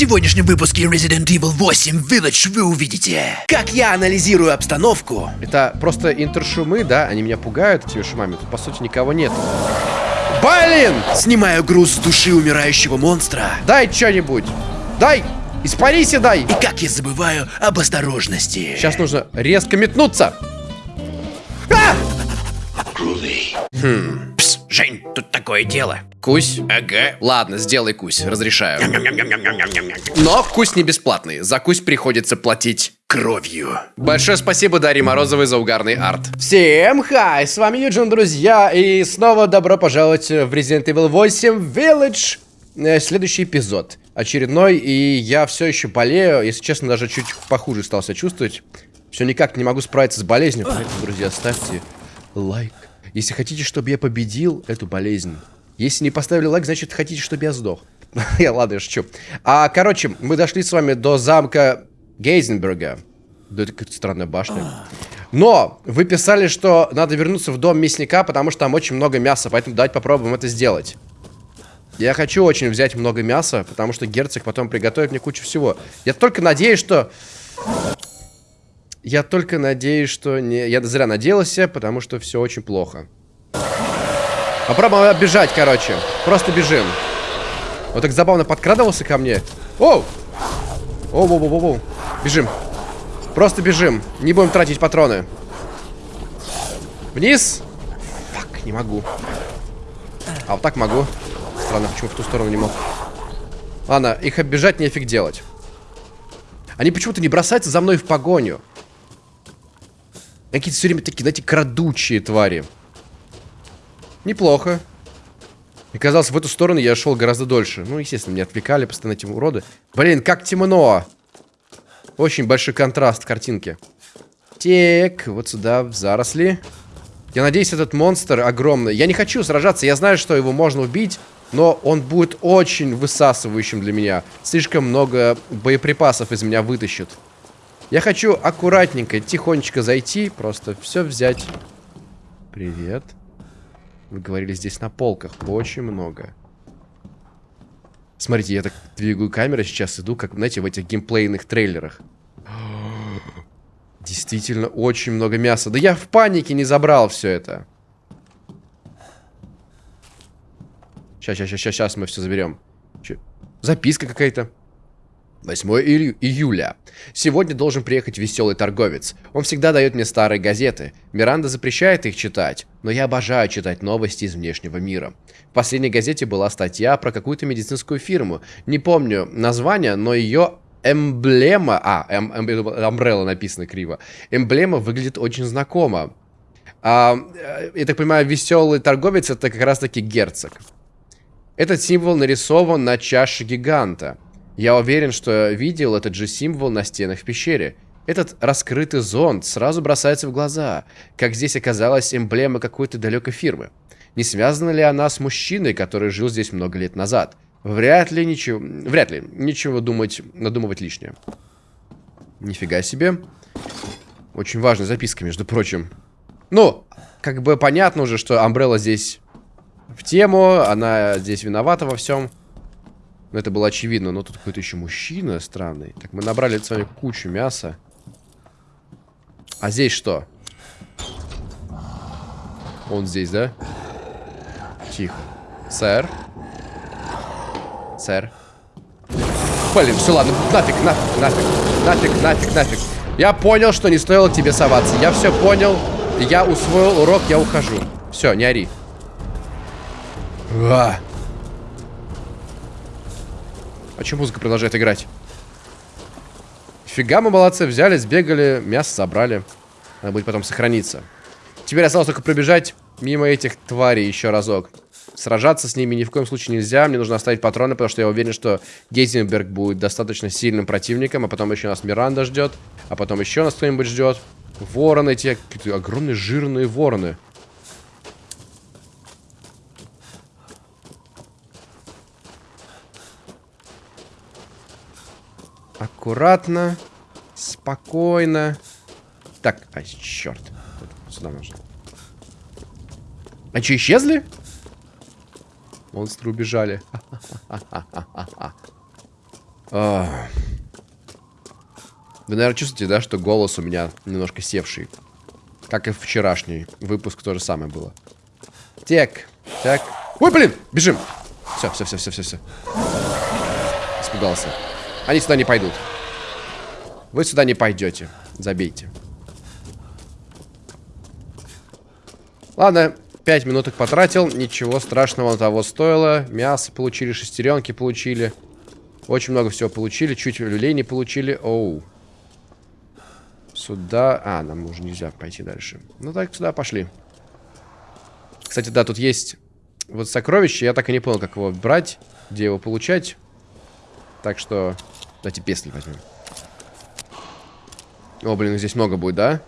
сегодняшнем выпуске Resident Evil 8 Village вы увидите, как я анализирую обстановку. Это просто интершумы, да? Они меня пугают этими шумами. Тут, по сути, никого нет. Блин! Снимаю груз с души умирающего монстра. Дай что-нибудь. Дай! Испарись и дай! И как я забываю об осторожности. Сейчас нужно резко метнуться. Хм. Жень, тут такое дело. Кусь? Ага. Ладно, сделай кусь, разрешаю. Но кусь не бесплатный. За кусь приходится платить. Кровью. Большое спасибо Дарье Морозовой за угарный арт. Всем хай, с вами Юджин, друзья, и снова добро пожаловать в Resident Evil 8 Village. Следующий эпизод. Очередной, и я все еще болею, если честно, даже чуть похуже стал себя чувствовать. Все никак не могу справиться с болезнью, поэтому, друзья, ставьте лайк. Если хотите, чтобы я победил эту болезнь. Если не поставили лайк, значит хотите, чтобы я сдох. Я ладно, я шучу. А, короче, мы дошли с вами до замка Гейзенберга. Да, это какая-то странная башня. Но вы писали, что надо вернуться в дом мясника, потому что там очень много мяса, поэтому давайте попробуем это сделать. Я хочу очень взять много мяса, потому что герцог потом приготовит мне кучу всего. Я только надеюсь, что... Я только надеюсь, что не... Я зря надеялся, потому что все очень плохо. Попробуем бежать, короче. Просто бежим. Вот так забавно подкрадывался ко мне. Оу! Оу, оу, оу, оу. Бежим. Просто бежим. Не будем тратить патроны. Вниз. Фак, не могу. А вот так могу. Странно, почему в ту сторону не мог. Ладно, их оббежать нефиг делать. Они почему-то не бросаются за мной в погоню. Какие-то все время такие, знаете, крадучие твари. Неплохо. И казалось, в эту сторону я шел гораздо дольше. Ну, естественно, меня отвлекали постоянно эти уроды. Блин, как темно. Очень большой контраст картинки. Так, вот сюда, в заросли. Я надеюсь, этот монстр огромный. Я не хочу сражаться, я знаю, что его можно убить, но он будет очень высасывающим для меня. Слишком много боеприпасов из меня вытащит. Я хочу аккуратненько, тихонечко зайти, просто все взять. Привет. Вы говорили, здесь на полках очень много. Смотрите, я так двигаю камеру сейчас, иду, как, знаете, в этих геймплейных трейлерах. Действительно, очень много мяса. Да я в панике не забрал все это. Сейчас, сейчас, сейчас, сейчас мы все заберем. Че? Записка какая-то. 8 ию- июля. Сегодня должен приехать веселый торговец. Он всегда дает мне старые газеты. Миранда запрещает их читать, но я обожаю читать новости из внешнего мира. В последней газете была статья про какую-то медицинскую фирму. Не помню название, но ее эмблема... А, эм, эм, Umbrella написано криво. Эмблема выглядит очень знакомо. А, э, я так понимаю, веселый торговец это как раз-таки герцог. Этот символ нарисован на чаше гиганта. Я уверен, что видел этот же символ на стенах в пещере. Этот раскрытый зонт сразу бросается в глаза, как здесь оказалась эмблема какой-то далекой фирмы. Не связана ли она с мужчиной, который жил здесь много лет назад? Вряд ли ничего... Вряд ли. Ничего думать, надумывать лишнее. Нифига себе. Очень важная записка, между прочим. Ну, как бы понятно уже, что Амбрелла здесь в тему, она здесь виновата во всем. Ну, это было очевидно, но тут какой-то еще мужчина странный. Так, мы набрали с вами кучу мяса. А здесь что? Он здесь, да? Тихо. Сэр? Сэр? Блин, все, ладно, нафиг, нафиг, нафиг, нафиг, нафиг, нафиг. Я понял, что не стоило тебе соваться. Я все понял. Я усвоил урок, я ухожу. Все, не ори. А. А че музыка продолжает играть? Фига мы молодцы, взяли, сбегали, мясо забрали. Надо будет потом сохраниться. Теперь осталось только пробежать мимо этих тварей еще разок. Сражаться с ними ни в коем случае нельзя. Мне нужно оставить патроны, потому что я уверен, что Гейзенберг будет достаточно сильным противником. А потом еще нас Миранда ждет. А потом еще нас кто-нибудь ждет. Вороны, эти какие-то огромные жирные вороны. Аккуратно. Спокойно. Так, а, черт. Сюда нужно. А что, исчезли? Монстры убежали. А. Вы, наверное, чувствуете, да, что голос у меня немножко севший. Как и вчерашний выпуск то же самое было. Так, так. Ой, блин, бежим. Все, все, все, все, все, все. Испугался. Они сюда не пойдут. Вы сюда не пойдете. Забейте. Ладно, пять минуток потратил. Ничего страшного того стоило. Мясо получили, шестеренки получили. Очень много всего получили. Чуть люлей не получили. Оу. Сюда... А, нам уже нельзя пойти дальше. Ну так, сюда пошли. Кстати, да, тут есть вот сокровище. Я так и не понял, как его брать, где его получать. Так что... Давайте песли возьмем. О, блин, здесь много будет, да?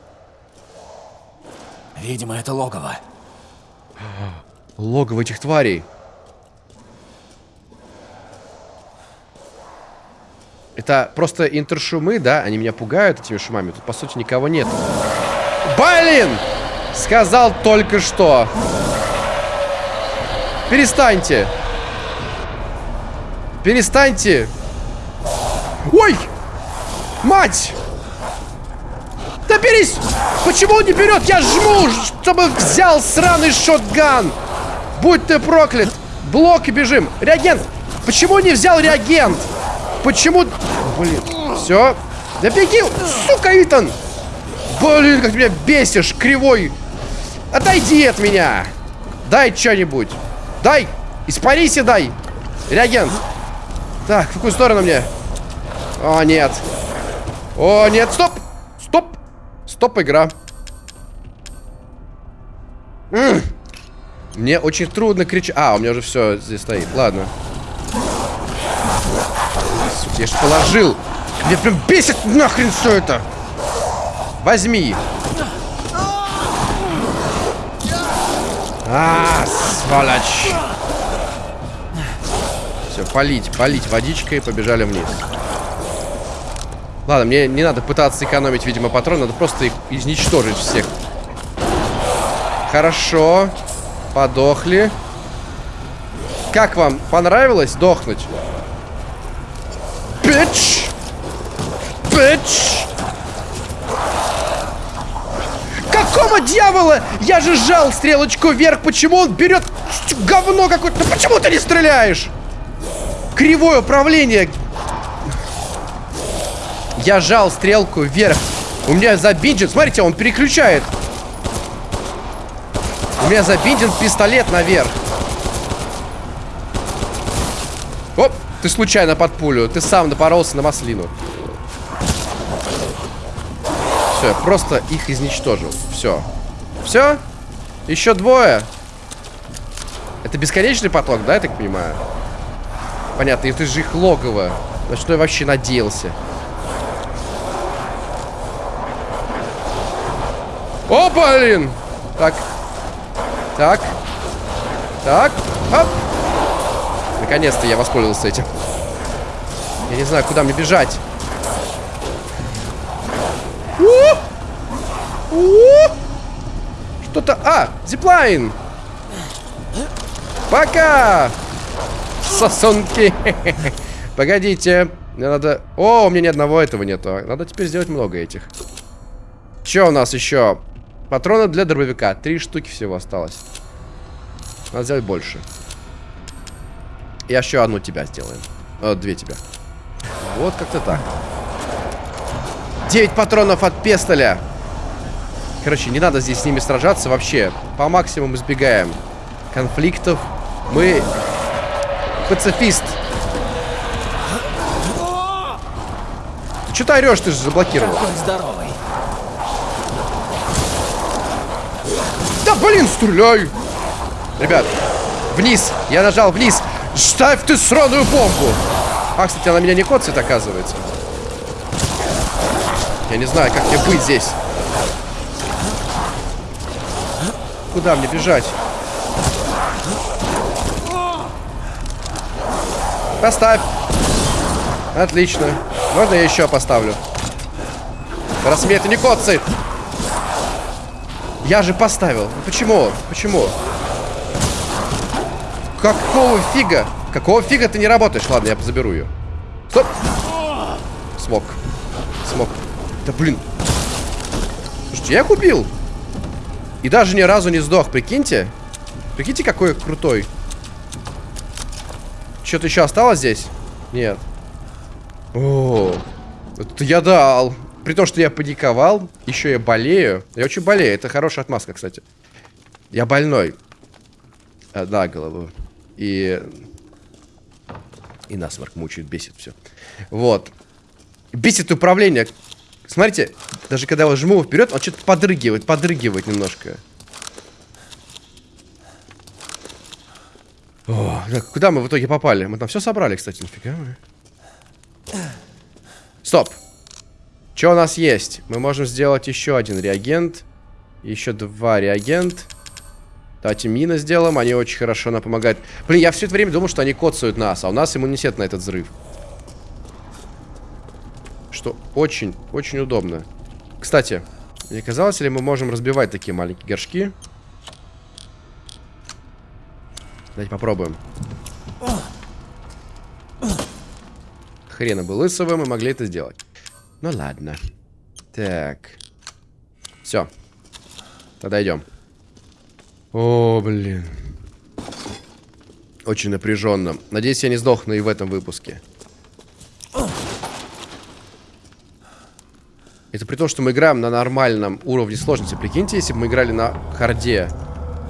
Видимо, это логово. Логово этих тварей. Это просто интершумы, да? Они меня пугают этими шумами. Тут, по сути, никого нет. Блин! Сказал только что. Перестаньте. Перестаньте. Ой! Мать! Да! Почему он не берет? Я жму, чтобы взял сраный шотган! Будь ты проклят! Блок и бежим! Реагент! Почему не взял реагент? Почему... Блин, все. Да беги, сука, Итан! Блин, как ты меня бесишь, кривой! Отойди от меня! Дай что-нибудь! Дай! Испарись и дай! Реагент! Так, в какую сторону мне? О, нет. О, нет, стоп! Стоп! Стоп, игра. Мне очень трудно кричать. А, у меня уже все здесь стоит. Ладно. Сука, я же положил. Мне прям бесит нахрен все это. Возьми. А, сволочь. Все, полить, полить водичкой, побежали вниз. Ладно, мне не надо пытаться экономить, видимо, патрон, надо просто их изничтожить всех. Хорошо. Подохли. Как вам? Понравилось дохнуть? Bitch! Bitch! Какого дьявола? Я же жал стрелочку вверх. Почему он берет говно какое-то? Да почему ты не стреляешь? Кривое управление. Я жал стрелку вверх. У меня забинджен. Смотрите, он переключает. У меня забинджен пистолет наверх. Оп, ты случайно под пулю. Ты сам напоролся на маслину. Все, я просто их изничтожил. Все. Все? Еще двое. Это бесконечный поток, да, я так понимаю? Понятно, это же их логово. На что я вообще надеялся? О, блин! Так. Так. Так. Оп. Наконец-то я воспользовался этим. Я не знаю, куда мне бежать. Что-то... А, зиплайн! Пока! Сосунки! Погодите. Мне надо... О, у меня ни одного этого нету. Надо теперь сделать много этих. Что у нас еще? Патроны для дробовика. Три штуки всего осталось. Надо сделать больше. И еще одну тебя сделаем. О, две тебя. Вот как-то так. Девять патронов от пестоля. Короче, не надо здесь с ними сражаться вообще. По максимуму избегаем конфликтов. Мы пацифист. Что ты орешь? Ты же заблокировал. Какой здоровый. Блин, стреляй! Ребят, вниз. Я нажал вниз. Ставь ты сраную бомбу. А, кстати, она меня не коцает, оказывается. Я не знаю, как мне быть здесь. Куда мне бежать? Поставь. Отлично. Можно я еще поставлю? Раз мне это не коцает. Я же поставил. Почему? Почему? Какого фига? Какого фига ты не работаешь? Ладно, я заберу ее. Стоп! Смог. Смог. Да блин. Слушайте, я их убил. И даже ни разу не сдох, прикиньте. Прикиньте, какой крутой. Что-то еще осталось здесь? Нет. О, это я дал. При том, что я паниковал, еще я болею. Я очень болею. Это хорошая отмазка, кстати. Я больной. А, да, голову. И... И насморк мучает, бесит все. Вот. Бесит управление. Смотрите, даже когда я жму вперед, он что-то подрыгивает, подрыгивает немножко. О, так, куда мы в итоге попали? Мы там все собрали, кстати, нифига. Стоп. Что у нас есть? Мы можем сделать еще один реагент. Еще два реагент. Давайте мины сделаем, они очень хорошо нам помогают. Блин, я все это время думал, что они коцают нас, а у нас иммунитет на этот взрыв. Что очень, очень удобно. Кстати, не казалось ли мы можем разбивать такие маленькие горшки? Давайте попробуем. Хрена бы лысого, мы могли это сделать. Ну ладно. Так. Все. Тогда идем. О, блин. Очень напряженно. Надеюсь, я не сдохну и в этом выпуске. Это при том, что мы играем на нормальном уровне сложности. Прикиньте, если бы мы играли на харде.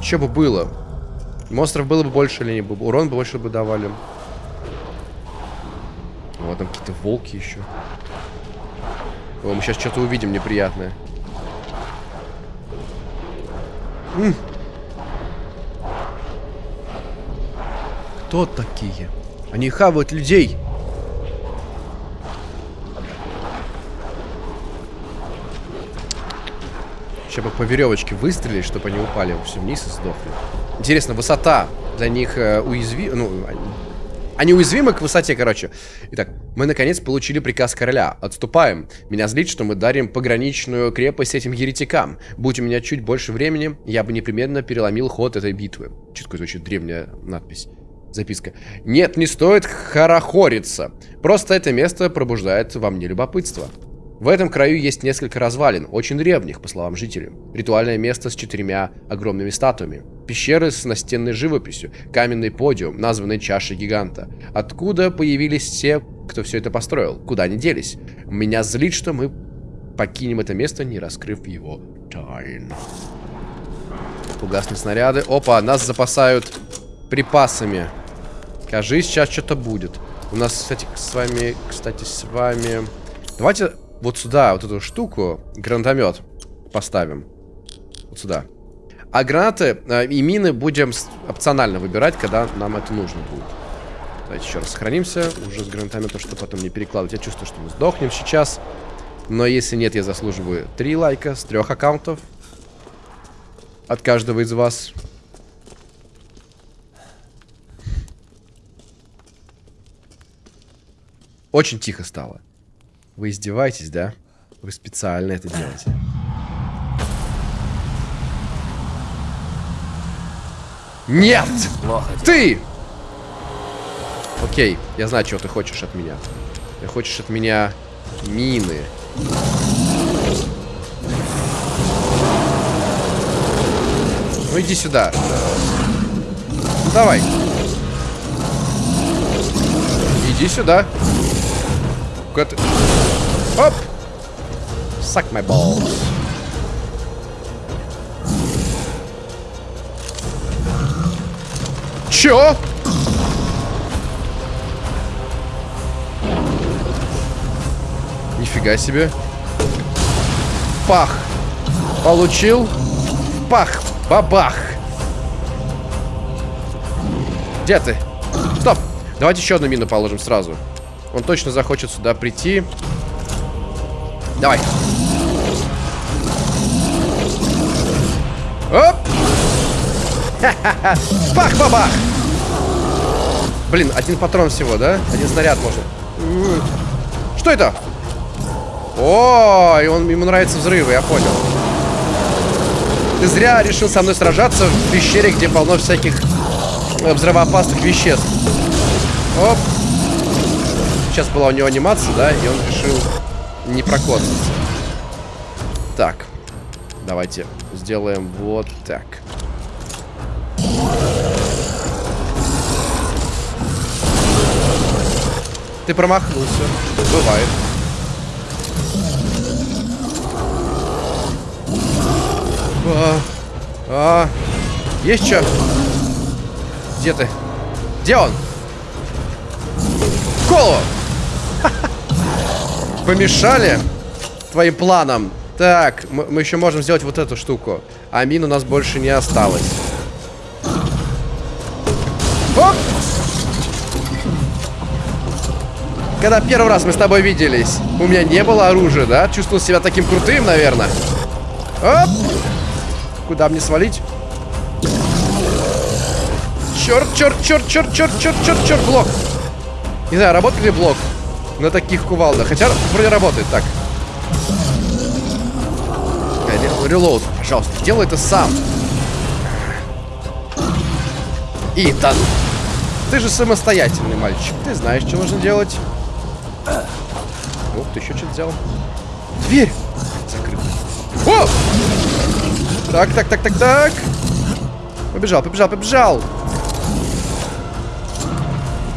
Что бы было? Монстров было бы больше или не было? Урон бы больше бы давали. Вот там какие-то волки еще. О, мы сейчас что-то увидим неприятное. М. Кто такие? Они хавают людей. Сейчас бы по веревочке выстрелить, чтобы они упали все вниз и сдохли. Интересно, высота для них э, уязвима. Ну, они уязвимы к высоте, короче. Итак, мы наконец получили приказ короля. Отступаем. Меня злит, что мы дарим пограничную крепость этим еретикам. Будь у меня чуть больше времени, я бы непременно переломил ход этой битвы. Чуть какая-то очень древняя надпись. Записка. Нет, не стоит хорохориться. Просто это место пробуждает во мне любопытство. В этом краю есть несколько развалин, очень древних, по словам жителей. Ритуальное место с четырьмя огромными статуями. Пещеры с настенной живописью, каменный подиум, названный чашей гиганта. Откуда появились те, кто все это построил? Куда они делись? Меня злит, что мы покинем это место, не раскрыв его тайн. Угасли снаряды. Опа, нас запасают припасами. Кажись, сейчас что-то будет. У нас, кстати, с вами, кстати, с вами... Давайте вот сюда вот эту штуку, гранатомет, поставим. Вот сюда. А гранаты э, и мины будем опционально выбирать, когда нам это нужно будет. Давайте еще раз сохранимся. Уже с гранатометом, чтобы потом не перекладывать. Я чувствую, что мы сдохнем сейчас. Но если нет, я заслуживаю три лайка с трех аккаунтов. От каждого из вас. Очень тихо стало. Вы издеваетесь, да? Вы специально это делаете. Нет! Плохо ты! Окей, я знаю, чего ты хочешь от меня. Ты хочешь от меня мины. Ну иди сюда. Давай. Иди сюда. Ты? Оп! Suck my balls. Чё? Нифига себе. Пах. Получил. Пах. Бабах. Где ты? Стоп. Давайте еще одну мину положим сразу. Он точно захочет сюда прийти. Давай. Оп! Бах-бабах! Блин, один патрон всего, да? Один снаряд можно. Что это? О, и он, ему нравятся взрывы, я понял. Ты зря решил со мной сражаться в пещере, где полно всяких взрывоопасных веществ. Оп. Сейчас была у него анимация, да, и он решил не прокоцаться. Так. Давайте сделаем вот так. Ты промахнулся. Бывает. А, а, есть что? Где ты? Где он? Колу! Помешали твоим планам. Так, мы, еще можем сделать вот эту штуку. А мин у нас больше не осталось. Оп! Когда первый раз мы с тобой виделись, у меня не было оружия, да? Чувствовал себя таким крутым, наверное. Оп! Куда мне свалить? Черт, черт, черт, черт, черт, черт, черт, черт, блок. Не знаю, работает ли блок на таких кувалдах. Хотя вроде работает. Так. Релоуд, пожалуйста, делай это сам. Итан, ты же самостоятельный мальчик. Ты знаешь, что нужно делать. Ух, ты еще что-то сделал. Дверь закрыта. О! Так, так, так, так, так. Побежал, побежал, побежал.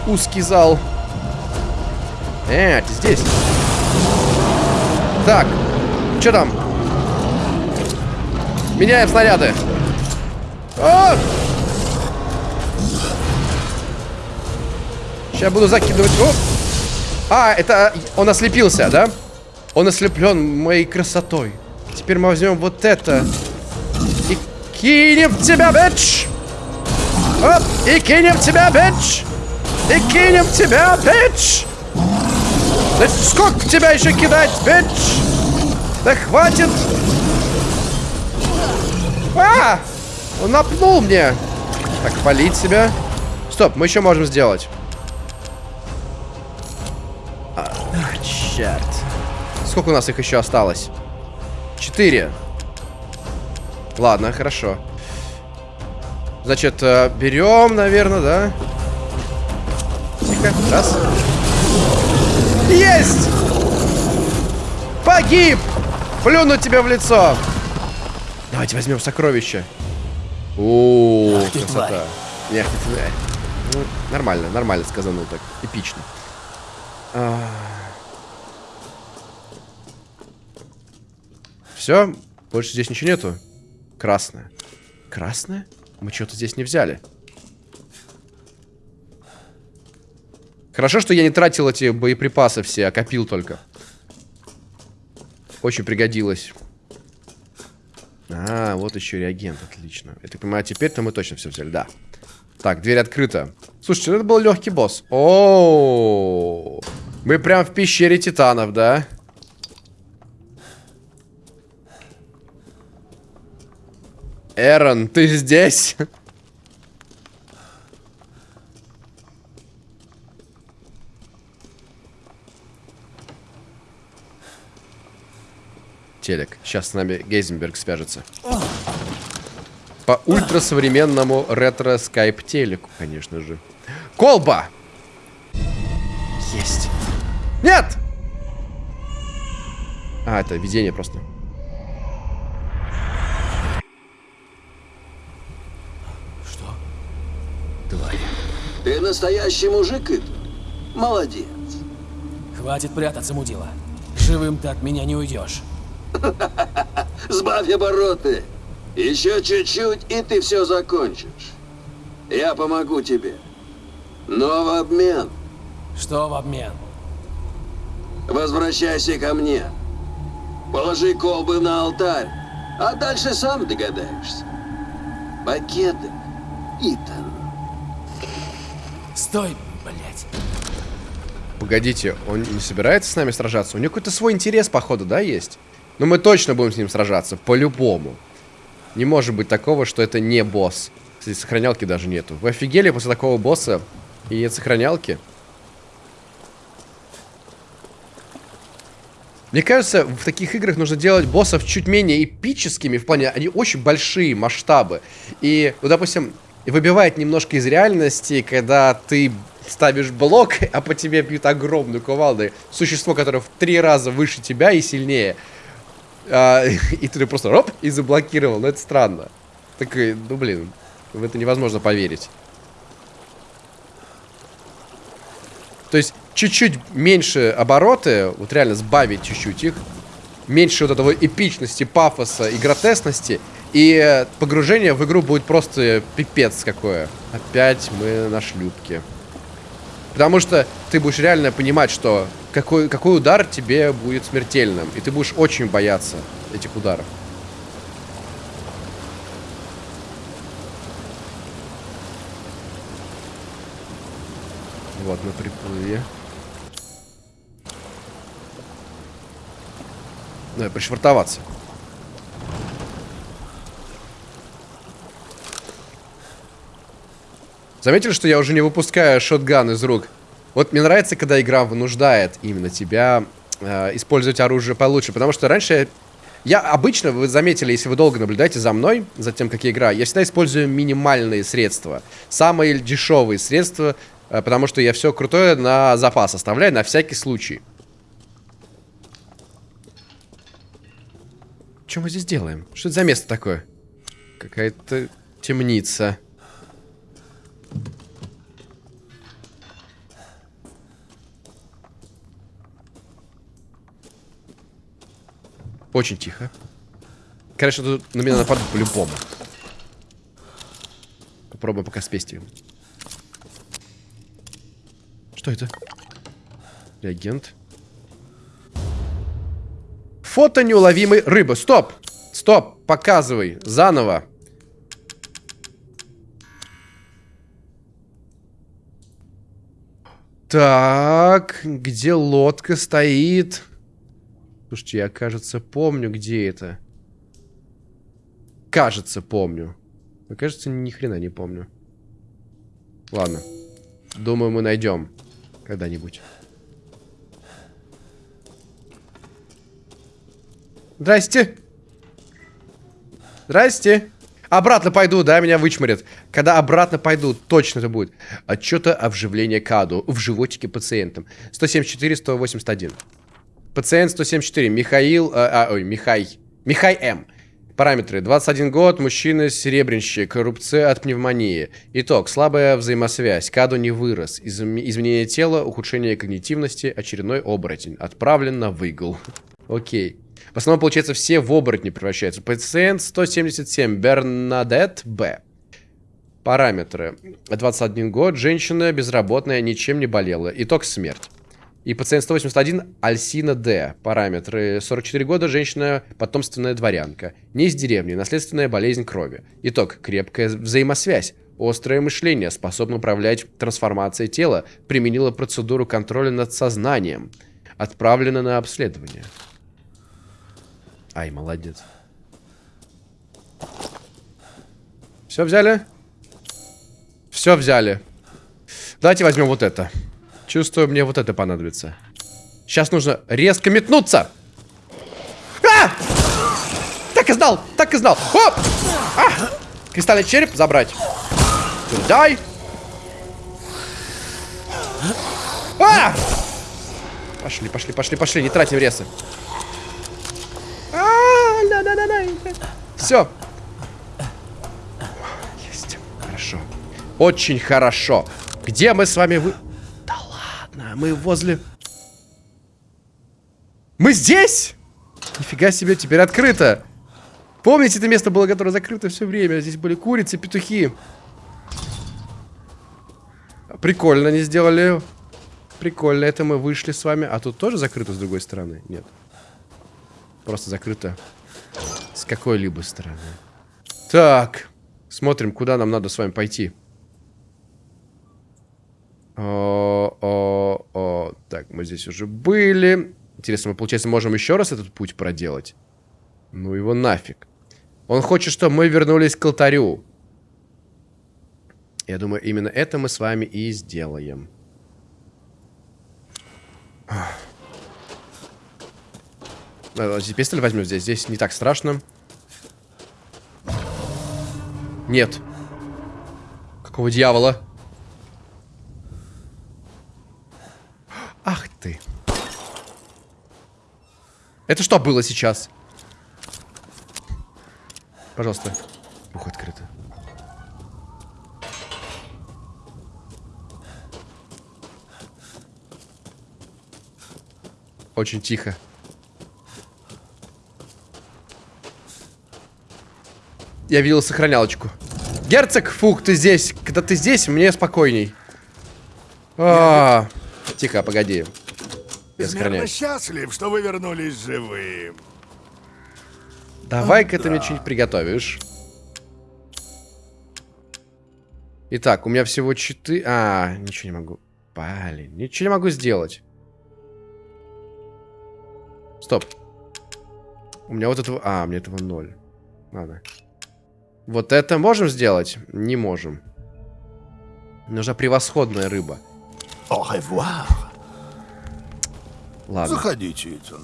Узкий зал. Э, здесь. Так, что там? Меняем снаряды. О! Сейчас буду закидывать. О! А, это он ослепился, да? Он ослеплен моей красотой. Теперь мы возьмем вот это. И кинем в тебя, бич! Оп! И кинем в тебя, бич! И кинем в тебя, бич! Да сколько тебя еще кидать, бич? Да хватит! А! Он напнул мне! Так, полить себя. Стоп, мы еще можем сделать. А, черт. Сколько у нас их еще осталось? Четыре. Ладно, хорошо. Значит, э, берем, наверное, да? Тихо. Раз. Есть! Погиб! Плюну тебе в лицо. Давайте возьмем сокровище. О, красота. Эх, ну, нормально, нормально сказано так. Эпично. А... Все, больше здесь ничего нету. Красное. Красное? Мы что-то здесь не взяли. Хорошо, что я не тратил эти боеприпасы все, а копил только. Очень пригодилось. А, вот еще реагент, отлично. Я так понимаю, теперь-то мы точно все взяли, да. Так, дверь открыта. Слушайте, ну это был легкий босс. О, мы прям в пещере титанов, да? Эрон, ты здесь? Телек. Сейчас с нами Гейзенберг свяжется. По ультрасовременному ретро-скайп телеку, конечно же. Колба! Есть. Нет! А, это видение просто. Что? Тварь. Ты настоящий мужик, Ит? Молодец. Хватит прятаться, мудила. Живым ты от меня не уйдешь. Сбавь обороты. Еще чуть-чуть, и ты все закончишь. Я помогу тебе. Но в обмен... Что в обмен? Возвращайся ко мне. Положи колбы на алтарь, а дальше сам догадаешься. Пакеты, Итан. Стой, блядь. Погодите, он не собирается с нами сражаться? У него какой-то свой интерес, походу, да, есть? Но мы точно будем с ним сражаться, по-любому. Не может быть такого, что это не босс. Кстати, сохранялки даже нету. Вы офигели после такого босса и нет сохранялки? Мне кажется, в таких играх нужно делать боссов чуть менее эпическими, в плане, они очень большие масштабы. И, ну, допустим, выбивает немножко из реальности, когда ты ставишь блок, а по тебе бьют огромную кувалдой. Существо, которое в три раза выше тебя и сильнее. А, и ты просто роп и заблокировал. Ну, это странно. Такой, ну, блин, в это невозможно поверить. То есть, чуть-чуть меньше обороты, вот реально сбавить чуть-чуть их, меньше вот этого эпичности, пафоса и гротесности, и погружение в игру будет просто пипец какое. Опять мы на шлюпке. Потому что ты будешь реально понимать, что какой, какой удар тебе будет смертельным. И ты будешь очень бояться этих ударов. Вот, мы приплыли. Надо пришвартоваться. Заметили, что я уже не выпускаю шотган из рук? Вот мне нравится, когда игра вынуждает именно тебя э, использовать оружие получше. Потому что раньше я, я обычно, вы заметили, если вы долго наблюдаете за мной, за тем, как я играю, я всегда использую минимальные средства. Самые дешевые средства, э, потому что я все крутое на запас оставляю, на всякий случай. Что мы здесь делаем? Что это за место такое? Какая-то темница. Очень тихо. Конечно, тут на меня нападут по-любому. Попробуем пока с пестием. Что это? Реагент. Фото неуловимой рыбы. Стоп! Стоп! Показывай. Заново. Так, где лодка стоит? Слушайте, я, кажется, помню, где это. Кажется, помню. Но, кажется, ни хрена не помню. Ладно. Думаю, мы найдем когда-нибудь. Здрасте. Здрасте. Обратно пойду, да, меня вычморят. Когда обратно пойду, точно это будет. Отчета о вживлении КАДу в животике пациентам. 174-181. Пациент 174. Михаил... А, а, ой, Михай. Михай М. Параметры. 21 год, мужчина, серебрянщик, рубцы от пневмонии. Итог. Слабая взаимосвязь. Каду не вырос. Изм... Изменение тела, ухудшение когнитивности, очередной оборотень. Отправлен на выгул. Окей. В основном, получается, все в оборотни превращаются. Пациент 177. Бернадет Б. Параметры. 21 год, женщина, безработная, ничем не болела. Итог смерть. И пациент 181 Альсина Д. Параметры 44 года, женщина, потомственная дворянка. Не из деревни, наследственная болезнь крови. Итог. Крепкая взаимосвязь. Острое мышление, способно управлять трансформацией тела, применила процедуру контроля над сознанием. Отправлена на обследование. Ай, молодец. Все взяли? Все взяли. Давайте возьмем вот это. Чувствую, мне вот это понадобится. Сейчас нужно резко метнуться. А! Так и знал, так и знал. Оп! А! Кристальный череп забрать. Дай. А! Пошли, пошли, пошли, пошли. Не тратим ресы. А, Все. Есть. Хорошо. Очень хорошо. Где мы с вами вы... Мы возле... Мы здесь? Нифига себе, теперь открыто. Помните, это место было, которое закрыто все время. Здесь были курицы, петухи. Прикольно они сделали. Прикольно, это мы вышли с вами. А тут тоже закрыто с другой стороны? Нет. Просто закрыто с какой-либо стороны. Так. Смотрим, куда нам надо с вами пойти. Так, мы здесь уже были. Интересно, мы, получается, можем еще раз этот путь проделать? Ну его нафиг. Он хочет, чтобы мы вернулись к алтарю. Я думаю, именно это мы с вами и сделаем. Давайте пистолет возьмем здесь. Здесь не так страшно. Нет. Какого дьявола? Ах ты. Это что было сейчас? Пожалуйста. Ух, открыто. Очень тихо. Я видел сохранялочку. Герцог, фух, ты здесь. Когда ты здесь, мне спокойней. А -а -а. Тихо, погоди. Я сохраняю. счастлив, что вы вернулись живым. Давай-ка ты мне что-нибудь приготовишь. Итак, у меня всего 4... А, ничего не могу. Блин, ничего не могу сделать. Стоп. У меня вот этого... А, меня этого ноль. Ладно. Вот это можем сделать? Не можем. Нужна превосходная рыба. Au revoir. Ладно. Заходите, Итан.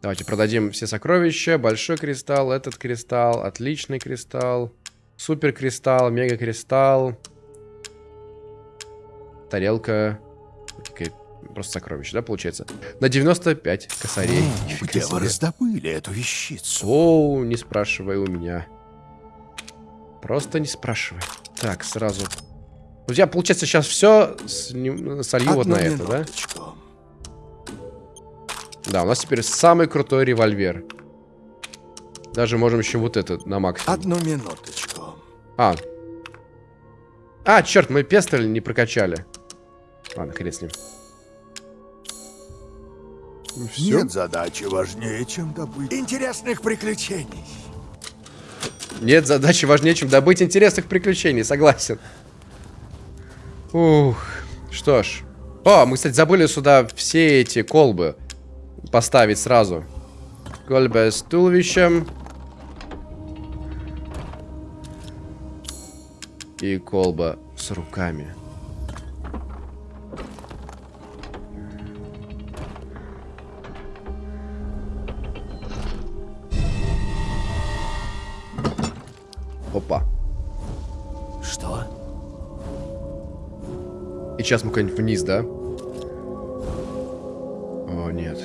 Давайте продадим все сокровища. Большой кристалл, этот кристалл, отличный кристалл, супер кристалл, мега кристалл, тарелка. Просто сокровище, да, получается? На 95 косарей. Нифига Где вы раздобыли эту вещицу? О, не спрашивай у меня. Просто не спрашивай. Так, сразу. Друзья, получается, сейчас все солью вот на это, да? Да, у нас теперь самый крутой револьвер. Даже можем еще вот этот на максимум. Одну минуточку. А. А, черт, мы пестоль не прокачали. Ладно, хрен с ним. Всё? Нет задачи важнее, чем добыть интересных приключений. Нет задачи важнее, чем добыть интересных приключений, согласен. Ух, что ж. О, мы, кстати, забыли сюда все эти колбы поставить сразу. Колба с туловищем. И колба с руками. Опа. Что? И сейчас мы куда-нибудь вниз, да? О, нет.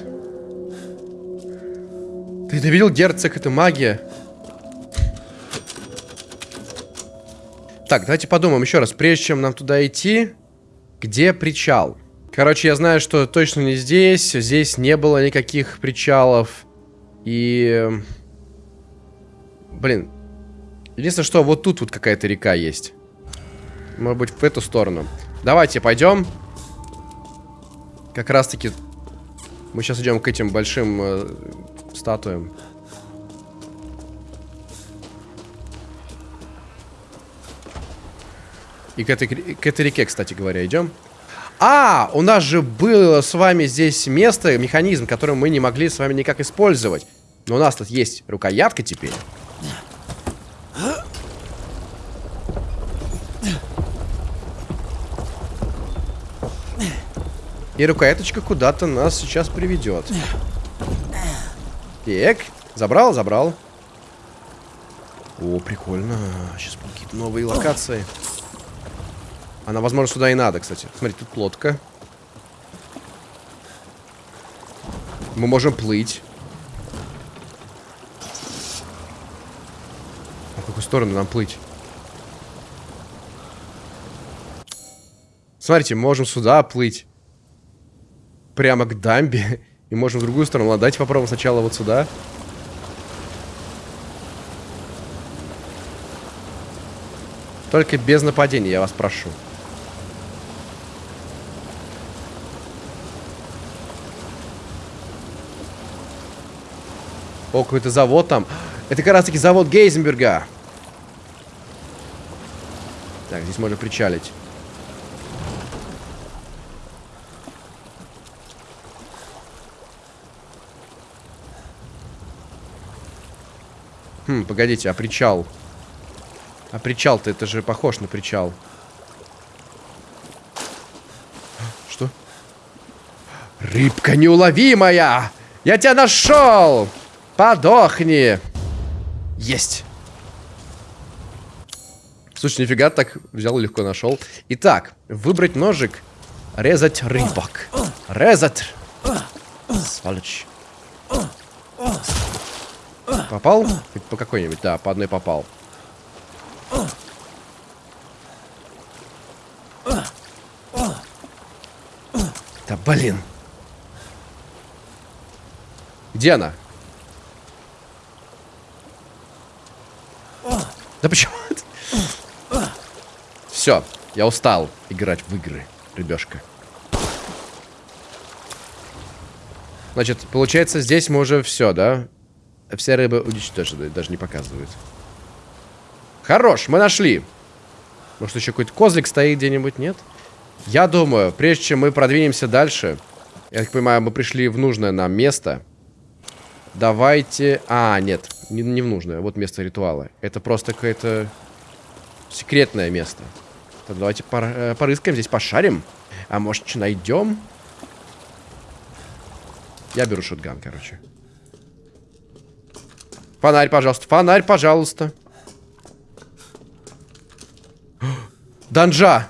Ты это видел, герцог? Это магия. Так, давайте подумаем еще раз. Прежде чем нам туда идти, где причал? Короче, я знаю, что точно не здесь. Здесь не было никаких причалов. И... Блин. Единственное, что вот тут вот какая-то река есть. Может быть, в эту сторону. Давайте пойдем. Как раз таки мы сейчас идем к этим большим э, статуям. И к этой, к этой реке, кстати говоря, идем. А, у нас же было с вами здесь место, механизм, который мы не могли с вами никак использовать. Но у нас тут есть рукоятка теперь. И рукояточка куда-то нас сейчас приведет. Так, забрал, забрал. О, прикольно. Сейчас будут какие-то новые локации. Она, возможно, сюда и надо, кстати. Смотри, тут лодка. Мы можем плыть. А в какую сторону нам плыть? Смотрите, можем сюда плыть. Прямо к дамбе. И можем в другую сторону. Ладно, давайте попробуем сначала вот сюда. Только без нападения, я вас прошу. О, какой-то завод там. Это как раз таки завод Гейзенберга. Так, здесь можно причалить. Хм, погодите, а причал? А причал-то это же похож на причал. Что? Рыбка неуловимая! Я тебя нашел! Подохни! Есть! Слушай, нифига так взял легко нашел. Итак, выбрать ножик. Резать рыбок. Резать. Сволочь. Попал? По какой-нибудь, да, по одной попал. Да блин. Где она? Да почему? Все, я устал играть в игры, рыбешка. Значит, получается, здесь мы уже все, да? Все рыбы уничтожены, даже не показывают. Хорош, мы нашли. Может, еще какой-то козлик стоит где-нибудь, нет? Я думаю, прежде чем мы продвинемся дальше, я так понимаю, мы пришли в нужное нам место. Давайте... А, нет, не, не в нужное. Вот место ритуала. Это просто какое-то секретное место. Так, давайте пор э, порыскаем здесь, пошарим. А может, что найдем? Я беру шотган, короче. Фонарь, пожалуйста. Фонарь, пожалуйста. Данжа!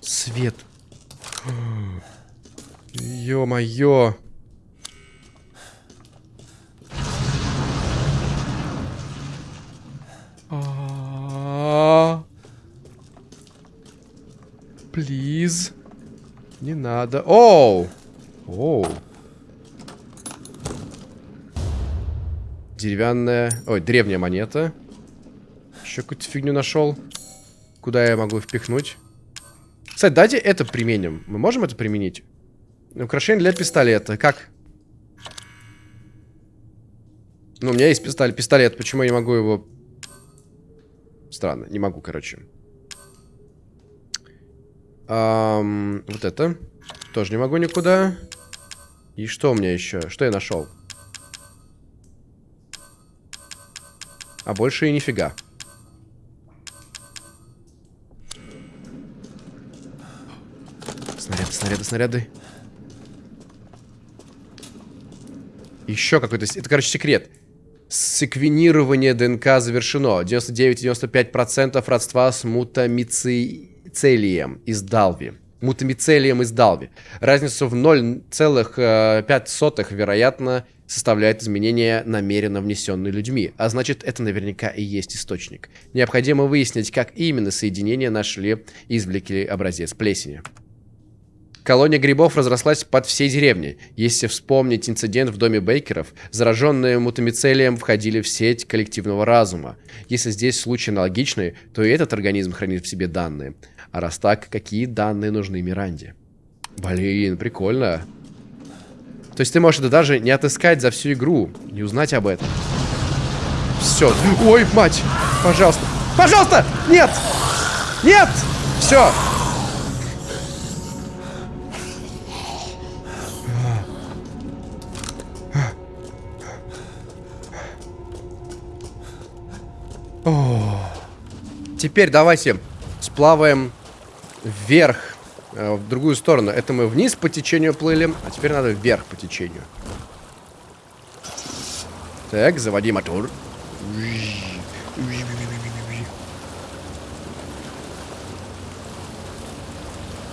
Свет. Ё-моё. Плиз. Не надо. Оу! Оу. Деревянная... Ой, древняя монета. Еще какую-то фигню нашел. Куда я могу впихнуть? Кстати, давайте это применим. Мы можем это применить? Украшение для пистолета. Как? Ну, у меня есть пистолет. Пистолет. Почему я не могу его... Странно. Не могу, короче. Эм, вот это. Тоже не могу никуда. И что у меня еще? Что я нашел? А больше и нифига. Снаряды, снаряды, снаряды. Еще какой-то... Это, короче, секрет. Секвенирование ДНК завершено. 99-95% родства с мутамицелием из Далви. Мутамицелием из Далви. Разницу в 0,5 вероятно составляет изменения, намеренно внесенные людьми. А значит, это наверняка и есть источник. Необходимо выяснить, как именно соединения нашли и извлекли образец плесени. Колония грибов разрослась под всей деревней. Если вспомнить инцидент в доме Бейкеров, зараженные мутамицелием входили в сеть коллективного разума. Если здесь случай аналогичный, то и этот организм хранит в себе данные. А раз так, какие данные нужны Миранде? Блин, прикольно. То есть ты можешь это даже не отыскать за всю игру, не узнать об этом. Все. Ой, мать! Пожалуйста. Пожалуйста! Нет! Нет! Все. Теперь давайте сплаваем вверх, э, в другую сторону. Это мы вниз по течению плыли, а теперь надо вверх по течению. Так, заводи мотор.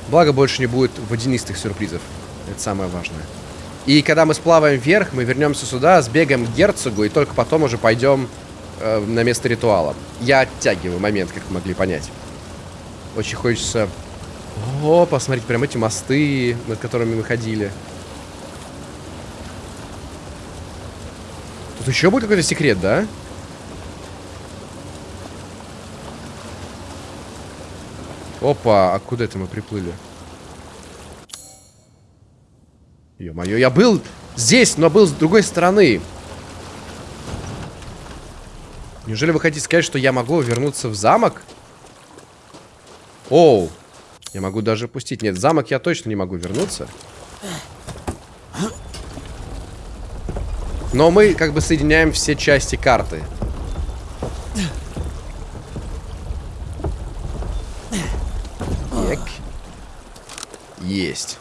Благо больше не будет водянистых сюрпризов. Это самое важное. И когда мы сплаваем вверх, мы вернемся сюда, сбегаем к герцогу, и только потом уже пойдем э, на место ритуала. Я оттягиваю момент, как могли понять. Очень хочется... О, посмотреть прям эти мосты, над которыми мы ходили. Тут еще будет какой-то секрет, да? Опа, а куда это мы приплыли? Ё-моё, я был здесь, но был с другой стороны. Неужели вы хотите сказать, что я могу вернуться в замок? Оу. Я могу даже пустить. Нет, замок я точно не могу вернуться. Но мы как бы соединяем все части карты. Ек. Есть.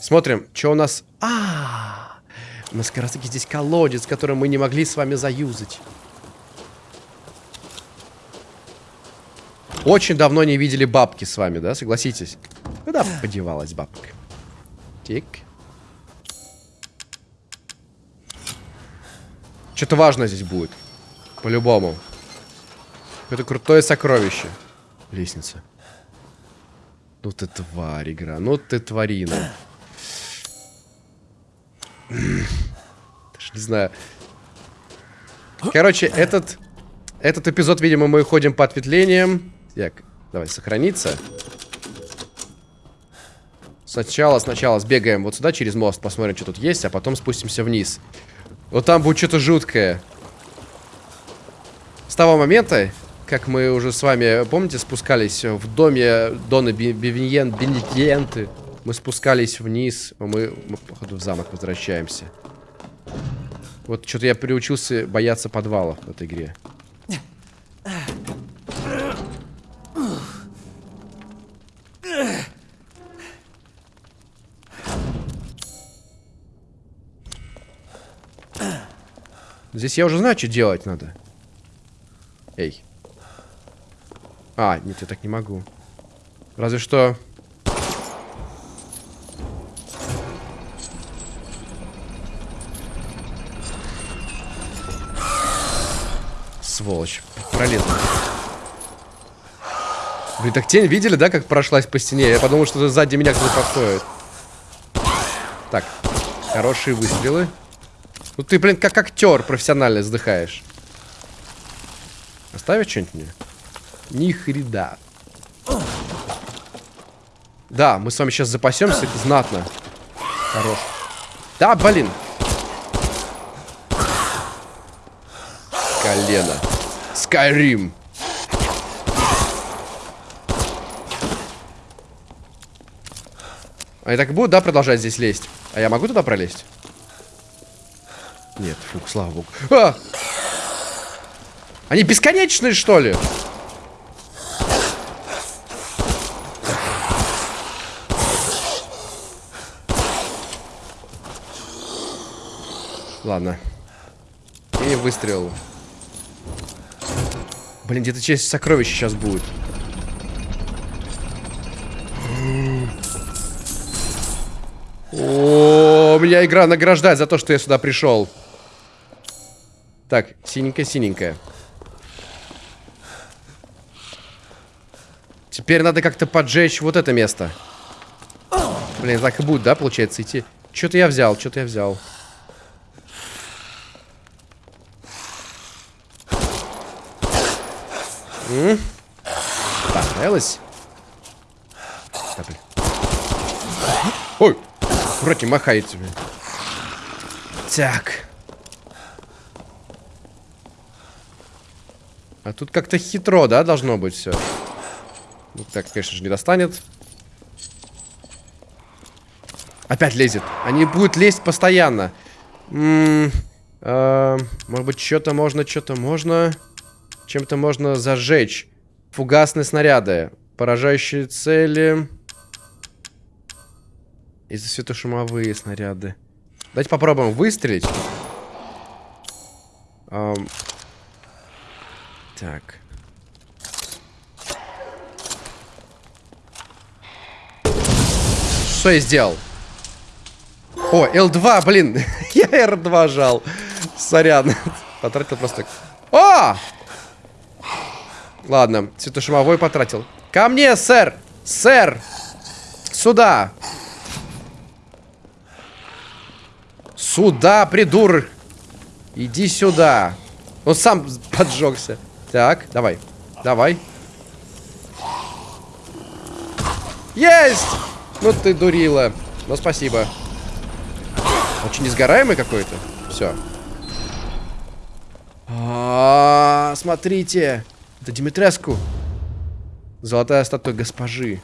Смотрим, что у нас... А, -а, -а! У нас как раз таки здесь колодец, который мы не могли с вами заюзать. Очень давно не видели бабки с вами, да? Согласитесь? Куда подевалась бабка? Тик. Что-то важное здесь будет. По-любому. Это крутое сокровище. Лестница. Ну ты тварь, игра. Ну ты тварина. Даже не знаю. Короче, этот... Этот эпизод, видимо, мы ходим по ответвлениям. Так, давай, сохраниться. Сначала, сначала сбегаем вот сюда через мост, посмотрим, что тут есть, а потом спустимся вниз. Вот там будет что-то жуткое. С того момента, как мы уже с вами, помните, спускались в доме Дона Бивиньен, Бенедиенты. Мы спускались вниз, мы, мы, походу, в замок возвращаемся. Вот что-то я приучился бояться подвалов в этой игре. Здесь я уже знаю, что делать надо. Эй. А, нет, я так не могу. Разве что... Сволочь. Пролезла. Блин, так тень видели, да, как прошлась по стене? Я подумал, что сзади меня кто-то подходит. Так, хорошие выстрелы. Ну ты, блин, как актер профессионально вздыхаешь. Оставишь что-нибудь мне? Ни хрена. Да, мы с вами сейчас запасемся знатно. Хорош. Да, блин. Колено. Скайрим. Они так и будут, да, продолжать здесь лезть? А я могу туда пролезть? Фух, слава богу. А! Они бесконечные, что ли? Ладно. И выстрел. Блин, где-то часть сокровища сейчас будет. О, меня игра награждает за то, что я сюда пришел. Так, синенькая-синенькая. Теперь надо как-то поджечь вот это место. Блин, так и будет, да, получается, идти? Что-то я взял, что-то я взял. М? Понравилось? Да, блин. Ой! Вроде махает тебе. Так. А тут как-то хитро, да, должно быть все. Ну, так, конечно же, не достанет. Опять лезет. Они будут лезть постоянно. М -м -э может быть, что-то можно, что-то можно. Чем-то можно зажечь. Фугасные снаряды. Поражающие цели. И светошумовые снаряды. Давайте попробуем выстрелить. Так. Что я сделал? О, L2, блин. я R2 жал. Сорян. Потратил просто... О! Ладно, светошумовой потратил. Ко мне, сэр! Сэр! Сюда! Сюда, придур! Иди сюда! Он сам поджегся. Так, давай. Давай. Есть! Ну ты дурила. Ну, спасибо. Очень несгораемый какой-то. Все. А, -а, а, смотрите. Это Димитреску. Золотая статуя госпожи.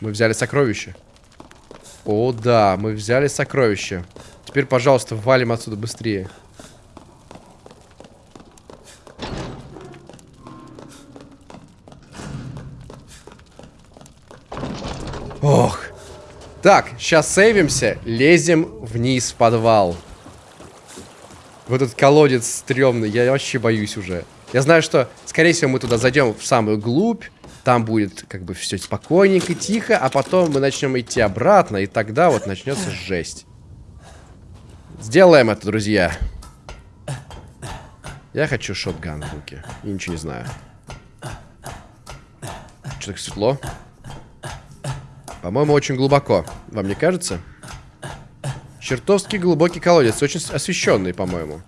Мы взяли сокровище. О, да, мы взяли сокровище. Теперь, пожалуйста, валим отсюда быстрее. Ох. Так, сейчас сейвимся, лезем вниз в подвал. В этот колодец стрёмный. Я вообще боюсь уже. Я знаю, что, скорее всего, мы туда зайдем в самую глубь. Там будет как бы все спокойненько, тихо. А потом мы начнем идти обратно. И тогда вот начнется жесть. Сделаем это, друзья. Я хочу шотган в руки. И ничего не знаю. Что так светло? По-моему, очень глубоко. Вам не кажется? Чертовски глубокий колодец. Очень освещенный, по-моему.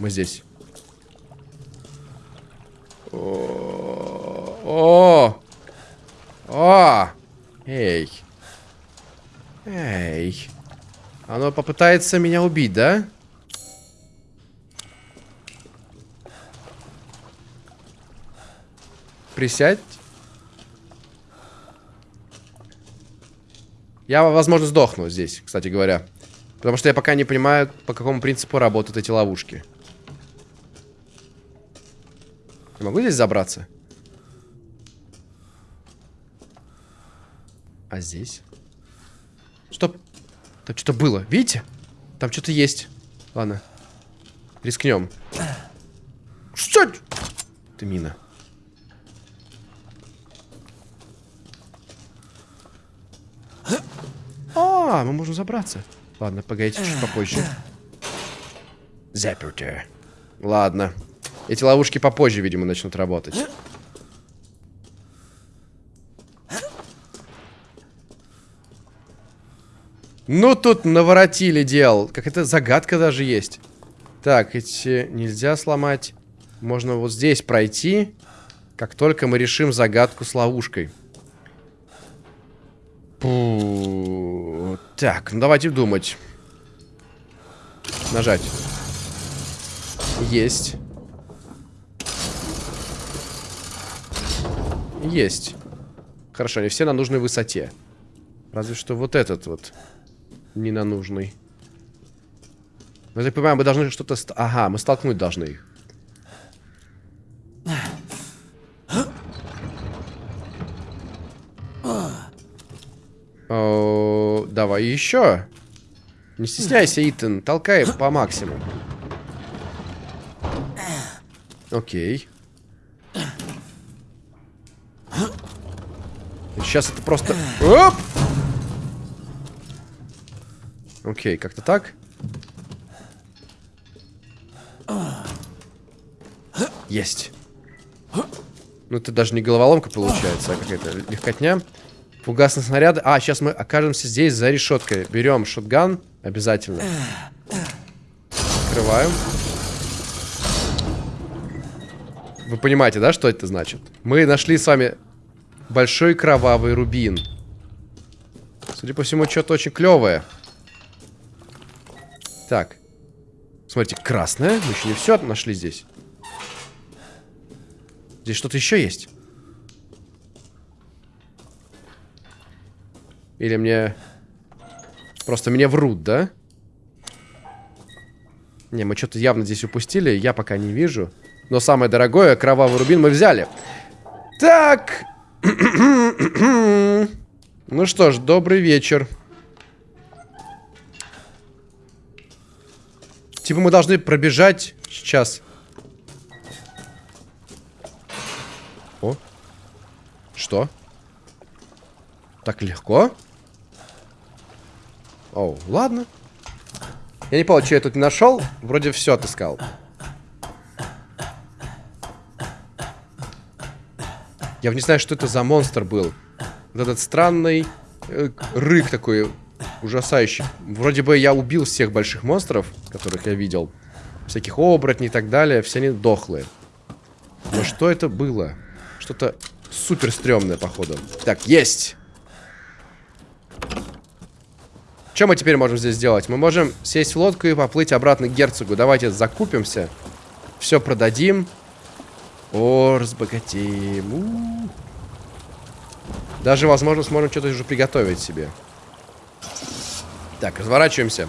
Мы здесь. О, о, о, эй, эй, оно попытается меня убить, да? Присядь. Я, возможно, сдохну здесь, кстати говоря. Потому что я пока не понимаю, по какому принципу работают эти ловушки. Я могу здесь забраться? А здесь? Стоп. Там что-то было. Видите? Там что-то есть. Ладно. Рискнем. Что? Ты мина. А, мы можем забраться. Ладно, погодите чуть попозже. Заперто. Ладно. Эти ловушки попозже, видимо, начнут работать. Ну, тут наворотили дел. Какая-то загадка даже есть. Так, эти нельзя сломать. Можно вот здесь пройти, как только мы решим загадку с ловушкой. Пу так, ну давайте думать. Нажать. Есть. Есть. Хорошо, они все на нужной высоте. Разве что вот этот вот не на нужной. Ну, я понимаю, мы должны что-то... Ага, мы столкнуть должны их. Давай еще. Не стесняйся, Итан. Толкай по максимуму. Окей. Сейчас это просто... Оп! Окей, как-то так. Есть. Ну, это даже не головоломка получается, а какая-то легкотня. Фугасные снаряды. А, сейчас мы окажемся здесь за решеткой. Берем шотган обязательно. Открываем. Вы понимаете, да, что это значит? Мы нашли с вами большой кровавый рубин. Судя по всему, что-то очень клевое. Так. Смотрите, красное. Мы еще не все нашли здесь. Здесь что-то еще есть. Или мне... Просто мне врут, да? Не, мы что-то явно здесь упустили. Я пока не вижу. Но самое дорогое, кровавый рубин, мы взяли. Так. ну что ж, добрый вечер. Типа мы должны пробежать сейчас. О. Что? Так легко? О, ладно. Я не понял, что я тут не нашел. Вроде все отыскал. Я не знаю, что это за монстр был. Вот этот странный э, рык такой ужасающий. Вроде бы я убил всех больших монстров, которых я видел. Всяких оборотней и так далее. Все они дохлые. Но что это было? Что-то супер стрёмное, походу. Так, есть! Что мы теперь можем здесь сделать? Мы можем сесть в лодку и поплыть обратно к герцогу. Давайте закупимся. Все продадим. О, разбогатеем. У -у -у. Даже, возможно, сможем что-то уже приготовить себе. Так, разворачиваемся.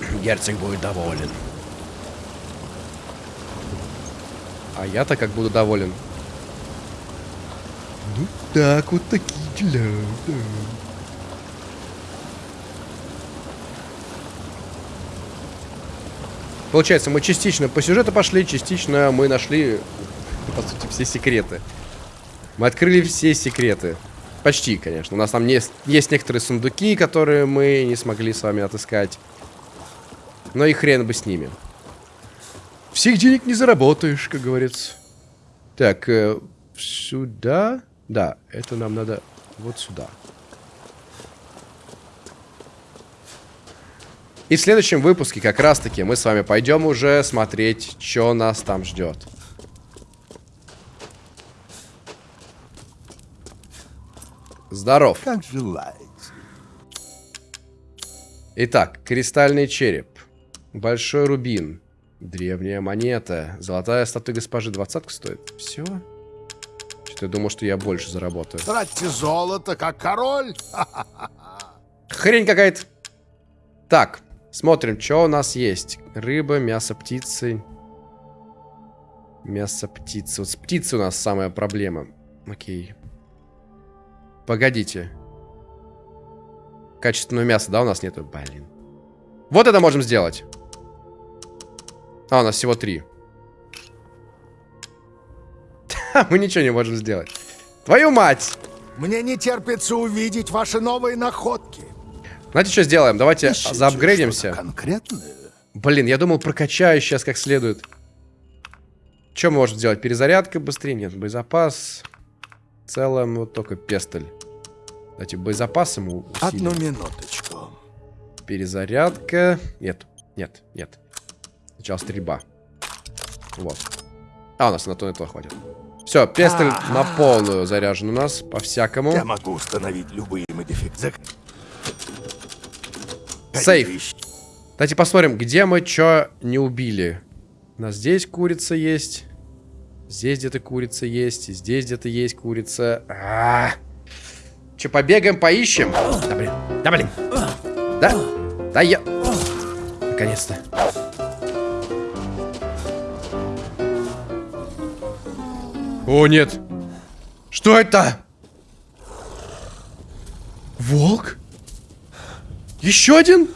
Герцог будет доволен. А я-то как буду доволен. Ну так, вот такие дела. Да. Получается, мы частично по сюжету пошли, частично мы нашли, по сути, все секреты. Мы открыли все секреты. Почти, конечно. У нас там есть, есть некоторые сундуки, которые мы не смогли с вами отыскать. Но и хрен бы с ними. Всех денег не заработаешь, как говорится. Так, э, сюда. Да, это нам надо вот сюда. И в следующем выпуске как раз-таки мы с вами пойдем уже смотреть, что нас там ждет. Здоров. Как желаете. Итак, кристальный череп. Большой рубин. Древняя монета. Золотая статуя госпожи. Двадцатка стоит. Все. Что-то я думал, что я больше заработаю. Тратьте золото, как король. Хрень какая-то. Так, смотрим, что у нас есть. Рыба, мясо птицы. Мясо птицы. Вот с птицей у нас самая проблема. Окей. Погодите. Качественного мяса, да, у нас нету? Блин. Вот это можем сделать. А, у нас всего три. Мы ничего не можем сделать. Твою мать! Мне не терпится увидеть ваши новые находки. Знаете, что сделаем? Давайте Ищите заапгрейдимся. Конкретное? Блин, я думал, прокачаю сейчас как следует. Что мы можем сделать? Перезарядка быстрее? Нет, боезапас. Целом, вот только пестоль. Давайте боезапас ему усилим. Одну минуточку. Перезарядка. Нет, нет, нет. Сначала стрельба. Вот. А, у нас на то и то хватит. Все, пестоль на полную заряжен у нас, по-всякому. Я могу установить любые модификации. Сейф. Давайте посмотрим, где мы что не убили. У нас здесь курица есть. Здесь где-то курица есть. Здесь где-то есть курица. А -а -а. Че, побегаем, поищем? Да блин. Да блин. Да? Да я... Наконец-то. О, нет. Что это? Волк? Еще один?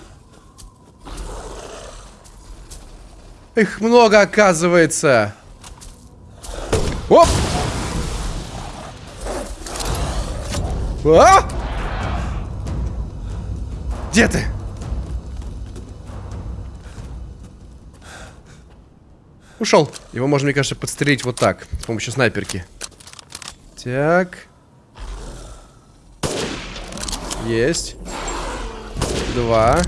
Их много, оказывается. Оп! А! Где ты? Ушел. Его можно, мне кажется, подстрелить вот так. С помощью снайперки. Так. Есть. Два.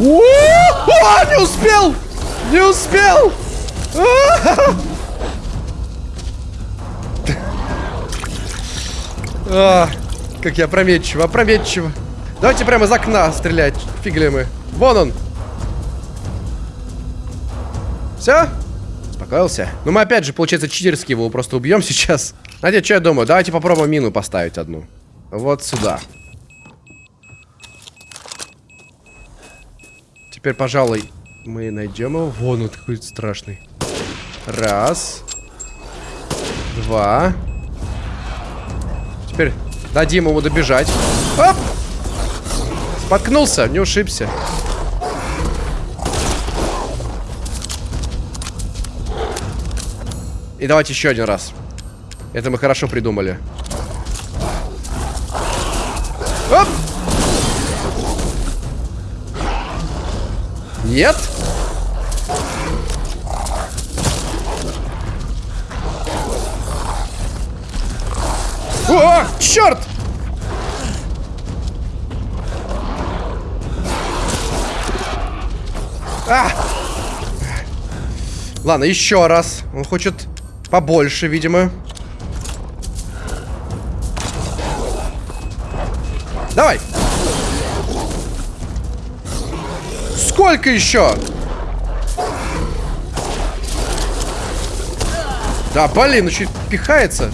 О, О, не успел! Не успел! А, как я опрометчиво, опрометчиво. Давайте прямо из окна стрелять. Фигли мы. Вон он. Все? Успокоился. Ну мы опять же, получается, читерски его просто убьем сейчас. Знаете, что я думаю? Давайте попробуем мину поставить одну. Вот сюда. Теперь, пожалуй, мы найдем его. Вон он какой страшный. Раз. Два. Теперь дадим ему добежать. Оп! Споткнулся, не ушибся. И давайте еще один раз. Это мы хорошо придумали. Оп! Нет? Черт! А! Ладно, еще раз. Он хочет побольше, видимо. Давай! Сколько еще? Да, блин, ну чуть пихается.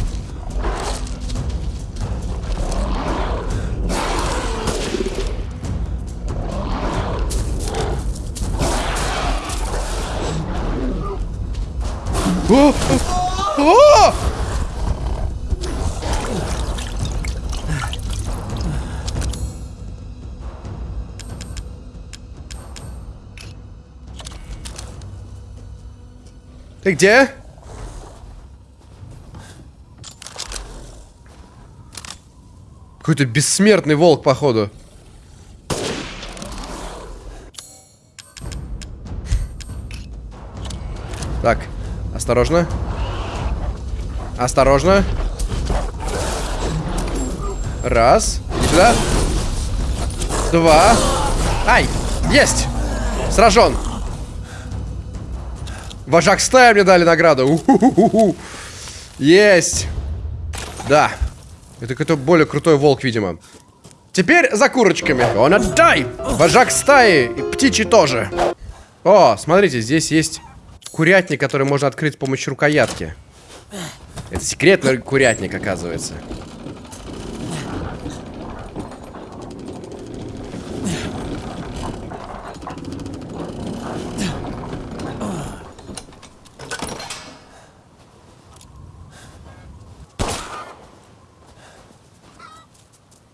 О! О! Ты где? Какой-то бессмертный волк, походу. Осторожно. Осторожно. Раз. Иди сюда. Два. Ай! Есть! Сражен. Вожак стая мне дали награду. У-ху-ху-ху. Есть. Да. Это какой-то более крутой волк, видимо. Теперь за курочками. Он отдай! Вожак стаи и птичий тоже. О, смотрите, здесь есть курятник, который можно открыть с помощью рукоятки. Это секретный курятник, оказывается.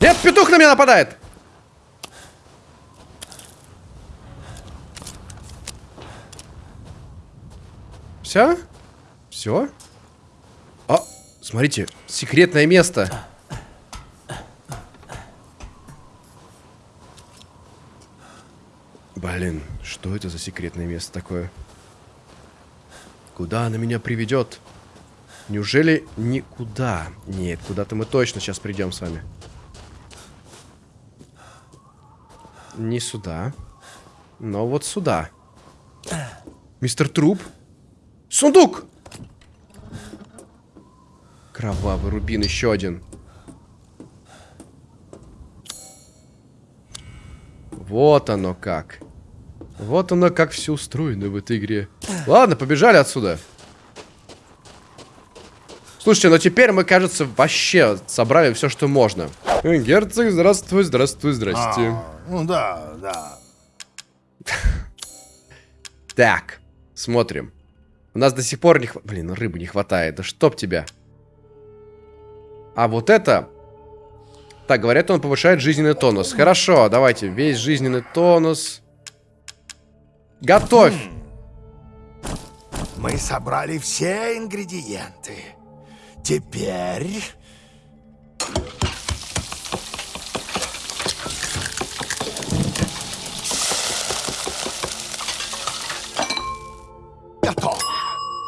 Нет, петух на меня нападает! Все? Все? А, смотрите, секретное место. Блин, что это за секретное место такое? Куда она меня приведет? Неужели никуда? Нет, куда-то мы точно сейчас придем с вами. Не сюда. Но вот сюда. Мистер Труп. Сундук! Кровавый рубин, еще один. Вот оно как. Вот оно как все устроено в этой игре. Ладно, побежали отсюда. Слушайте, ну теперь мы, кажется, вообще собрали все, что можно. Герцог, здравствуй, здравствуй, здрасте. А, ну да, да. Так, смотрим. У нас до сих пор не хватает... Блин, ну рыбы не хватает. Да чтоб тебя. А вот это... Так, говорят, он повышает жизненный тонус. Хорошо, давайте. Весь жизненный тонус. Готовь! Мы собрали все ингредиенты. Теперь...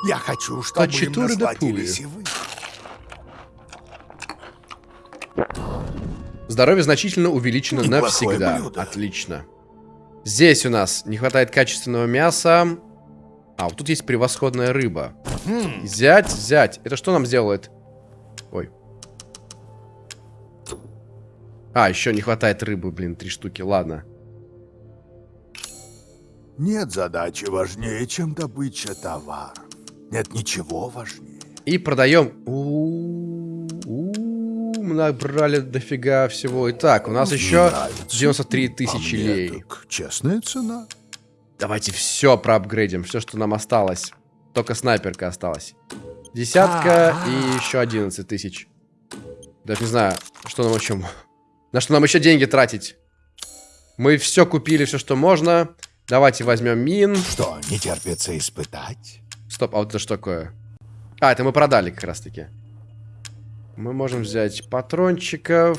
Я хочу, чтобы им насладились и вы. Здоровье значительно увеличено Неплохое навсегда. блюдо. Отлично. Здесь у нас не хватает качественного мяса. А, вот тут есть превосходная рыба. Хм. Взять, взять. Это что нам сделает? Ой. А, еще не хватает рыбы, блин, три штуки. Ладно. Нет задачи важнее, чем добыча товара. Нет ничего важнее. И продаем. У-у-у, Мы набрали дофига всего. Итак, у нас еще нравится. 93 По тысячи лей. так честная цена. Давайте все проапгрейдим. Все, что нам осталось. Только снайперка осталась. Десятка и еще 11 тысяч. Даже не знаю, что нам еще... На что нам еще деньги тратить? Мы все купили, все, что можно. Давайте возьмем мин. Что, не терпится испытать? Стоп, а вот это что такое? А, это мы продали как раз таки. Мы можем взять патрончиков.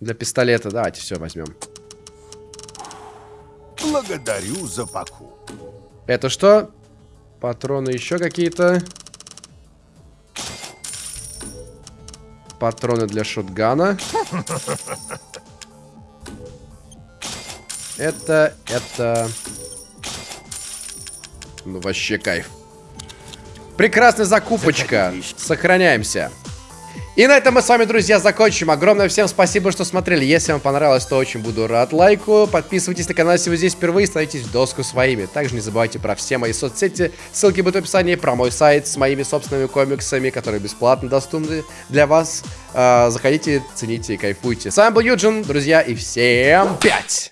Для пистолета. Давайте все возьмем. Благодарю за покупку. Это что? Патроны еще какие-то. Патроны для шотгана. Это, это... Ну, вообще кайф. Прекрасная закупочка. Сохраняемся. И на этом мы с вами, друзья, закончим. Огромное всем спасибо, что смотрели. Если вам понравилось, то очень буду рад лайку. Подписывайтесь на канал, если вы здесь впервые, становитесь в доску своими. Также не забывайте про все мои соцсети. Ссылки будут в описании, про мой сайт с моими собственными комиксами, которые бесплатно доступны для вас. А, заходите, цените и кайфуйте. С вами был Юджин, друзья, и всем пять!